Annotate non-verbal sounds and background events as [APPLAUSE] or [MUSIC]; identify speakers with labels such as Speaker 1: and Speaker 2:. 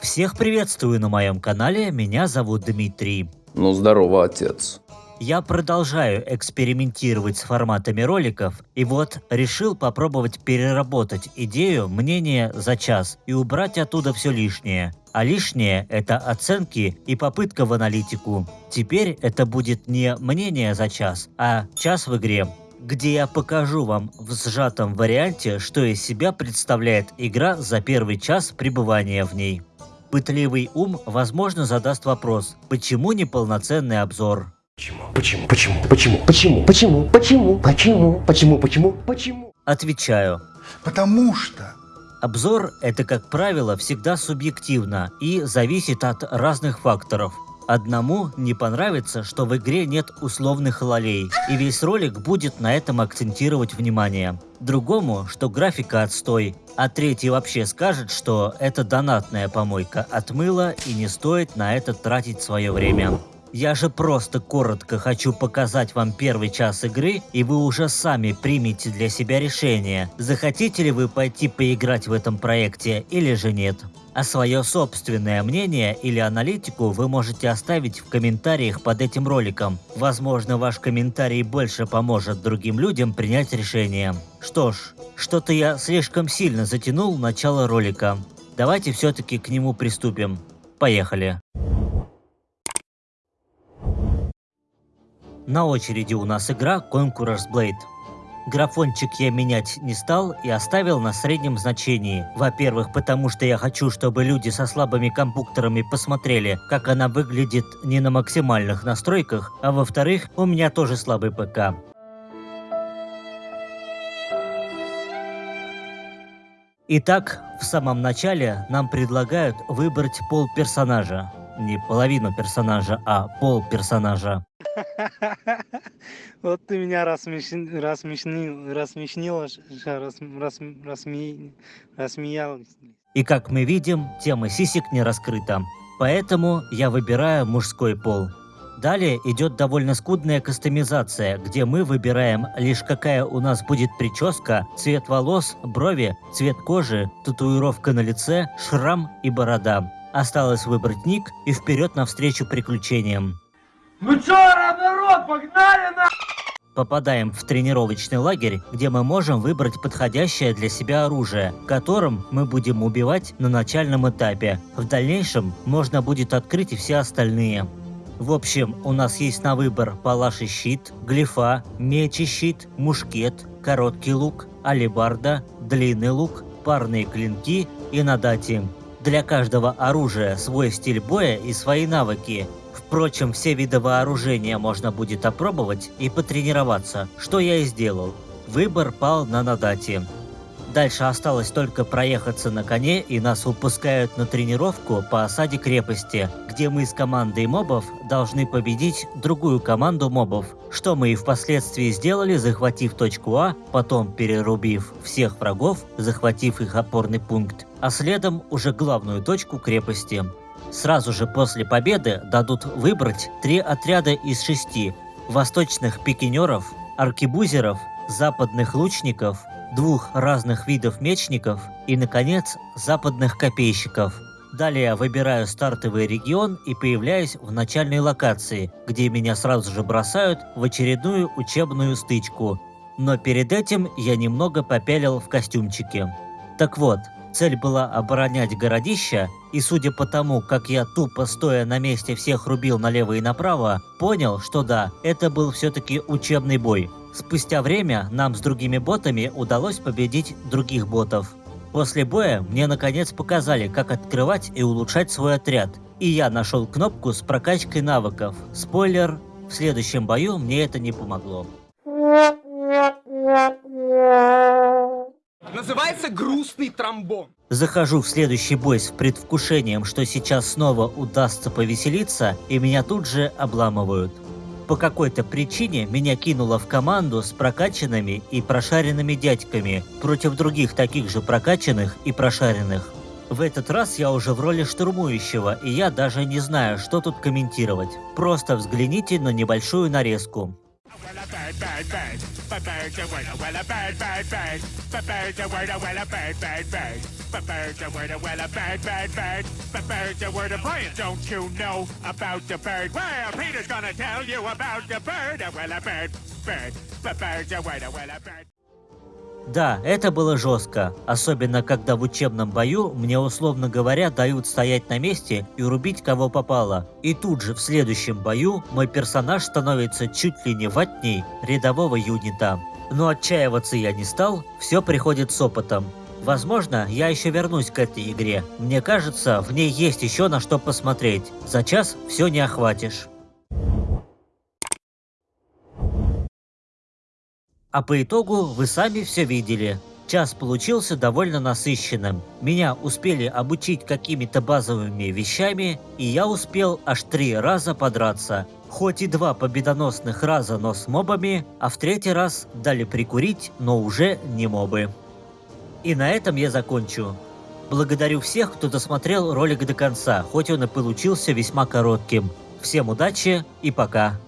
Speaker 1: Всех приветствую на моем канале, меня зовут Дмитрий.
Speaker 2: Ну здорово, отец.
Speaker 1: Я продолжаю экспериментировать с форматами роликов, и вот решил попробовать переработать идею мнения за час и убрать оттуда все лишнее. А лишнее – это оценки и попытка в аналитику. Теперь это будет не мнение за час, а час в игре, где я покажу вам в сжатом варианте, что из себя представляет игра за первый час пребывания в ней. Пытливый ум, возможно, задаст вопрос, почему неполноценный обзор?
Speaker 3: Почему? Почему? Почему? Почему? Почему? Почему? Почему? Почему? Почему? Почему? Почему?
Speaker 1: Отвечаю.
Speaker 4: Потому что
Speaker 1: Обзор – это, как правило, всегда субъективно и зависит от разных факторов. Одному не понравится, что в игре нет условных лолей, и весь ролик будет на этом акцентировать внимание. Другому, что графика отстой, а третий вообще скажет, что это донатная помойка отмыла и не стоит на это тратить свое время. Я же просто коротко хочу показать вам первый час игры, и вы уже сами примете для себя решение, захотите ли вы пойти поиграть в этом проекте или же нет. А свое собственное мнение или аналитику вы можете оставить в комментариях под этим роликом. Возможно, ваш комментарий больше поможет другим людям принять решение. Что ж, что-то я слишком сильно затянул начало ролика. Давайте все-таки к нему приступим. Поехали. На очереди у нас игра Conqueror's Blade. Графончик я менять не стал и оставил на среднем значении. Во-первых, потому что я хочу, чтобы люди со слабыми компьютерами посмотрели, как она выглядит не на максимальных настройках, а во-вторых, у меня тоже слабый ПК. Итак, в самом начале нам предлагают выбрать пол персонажа. Не половину персонажа, а пол персонажа. [LAUGHS]
Speaker 5: Вот ты меня рассмешнил, рассмешнил, рассмешнила, ш- ш- рас, рас, рассме- рассмеял.
Speaker 1: И как мы видим, тема сисек не раскрыта. Поэтому я выбираю мужской пол. Далее идет довольно скудная кастомизация, где мы выбираем лишь какая у нас будет прическа, цвет волос, брови, цвет кожи, татуировка на лице, шрам и борода. Осталось выбрать ник и вперед навстречу приключениям.
Speaker 6: Ну чё, народ, погнали на...
Speaker 1: Попадаем в тренировочный лагерь, где мы можем выбрать подходящее для себя оружие, которым мы будем убивать на начальном этапе. В дальнейшем можно будет открыть и все остальные. В общем, у нас есть на выбор палаш и щит, глифа, меч и щит, мушкет, короткий лук, алебарда, длинный лук, парные клинки и надати. Для каждого оружия свой стиль боя и свои навыки. Впрочем, все виды вооружения можно будет опробовать и потренироваться, что я и сделал. Выбор пал на Надати. Дальше осталось только проехаться на коне, и нас выпускают на тренировку по осаде крепости, где мы с командой мобов должны победить другую команду мобов, что мы и впоследствии сделали, захватив точку А, потом перерубив всех врагов, захватив их опорный пункт, а следом уже главную точку крепости. Сразу же после победы дадут выбрать три отряда из шести – восточных пикинеров, аркебузеров, западных лучников, двух разных видов мечников и, наконец, западных копейщиков. Далее выбираю стартовый регион и появляюсь в начальной локации, где меня сразу же бросают в очередную учебную стычку. Но перед этим я немного попялил в костюмчике. Так вот, цель была оборонять городища, и судя по тому, как я тупо стоя на месте всех рубил налево и направо, понял, что да, это был все-таки учебный бой. Спустя время нам с другими ботами удалось победить других ботов. После боя мне наконец показали, как открывать и улучшать свой отряд, и я нашел кнопку с прокачкой навыков. Спойлер, в следующем бою мне это не помогло.
Speaker 6: Называется грустный тромбон.
Speaker 1: Захожу в следующий бой с предвкушением, что сейчас снова удастся повеселиться, и меня тут же обламывают. По какой-то причине меня кинуло в команду с прокачанными и прошаренными дядьками против других таких же прокачанных и прошаренных. В этот раз я уже в роли штурмующего, и я даже не знаю, что тут комментировать. Просто взгляните на небольшую нарезку.
Speaker 4: Bird, bird, bird. But bird's a word, well a bird, bird, bird. But bird's a word, well a bird, bird, bird. But bird's a word, well a bird, bird, bird. But bird's a word of Brian. Don't you know about the bird? Well, Peter's gonna tell you about the bird. Well a bird, bird. But bird's a word, well a bird.
Speaker 1: Да, это было жестко, особенно когда в учебном бою мне условно говоря дают стоять на месте и рубить кого попало. И тут же в следующем бою мой персонаж становится чуть ли не ватней рядового юнита. Но отчаиваться я не стал, все приходит с опытом. Возможно, я еще вернусь к этой игре. Мне кажется, в ней есть еще на что посмотреть. За час все не охватишь. А по итогу вы сами все видели. Час получился довольно насыщенным. Меня успели обучить какими-то базовыми вещами, и я успел аж три раза подраться. Хоть и два победоносных раза, но с мобами, а в третий раз дали прикурить, но уже не мобы. И на этом я закончу. Благодарю всех, кто досмотрел ролик до конца, хоть он и получился весьма коротким. Всем удачи и пока.